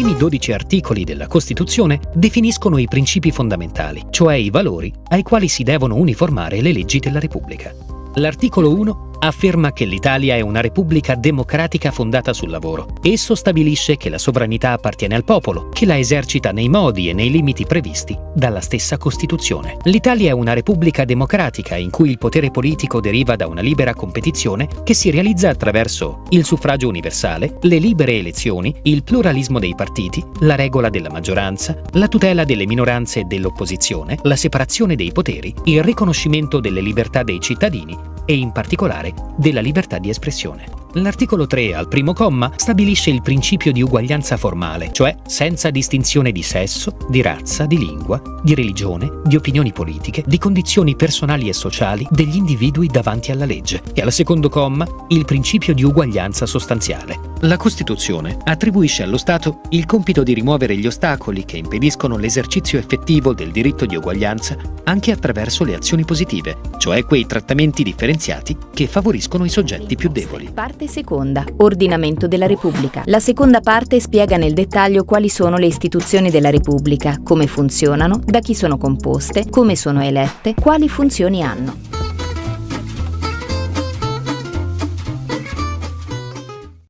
primi 12 articoli della Costituzione definiscono i principi fondamentali, cioè i valori ai quali si devono uniformare le leggi della Repubblica. L'articolo 1 afferma che l'Italia è una repubblica democratica fondata sul lavoro. Esso stabilisce che la sovranità appartiene al popolo, che la esercita nei modi e nei limiti previsti dalla stessa Costituzione. L'Italia è una repubblica democratica in cui il potere politico deriva da una libera competizione che si realizza attraverso il suffragio universale, le libere elezioni, il pluralismo dei partiti, la regola della maggioranza, la tutela delle minoranze e dell'opposizione, la separazione dei poteri, il riconoscimento delle libertà dei cittadini e in particolare della libertà di espressione. L'articolo 3, al primo comma, stabilisce il principio di uguaglianza formale, cioè senza distinzione di sesso, di razza, di lingua, di religione, di opinioni politiche, di condizioni personali e sociali degli individui davanti alla legge. E al secondo comma, il principio di uguaglianza sostanziale. La Costituzione attribuisce allo Stato il compito di rimuovere gli ostacoli che impediscono l'esercizio effettivo del diritto di uguaglianza anche attraverso le azioni positive, cioè quei trattamenti differenziati che favoriscono i soggetti più deboli. Parte seconda. Ordinamento della Repubblica. La seconda parte spiega nel dettaglio quali sono le istituzioni della Repubblica, come funzionano, da chi sono composte, come sono elette, quali funzioni hanno.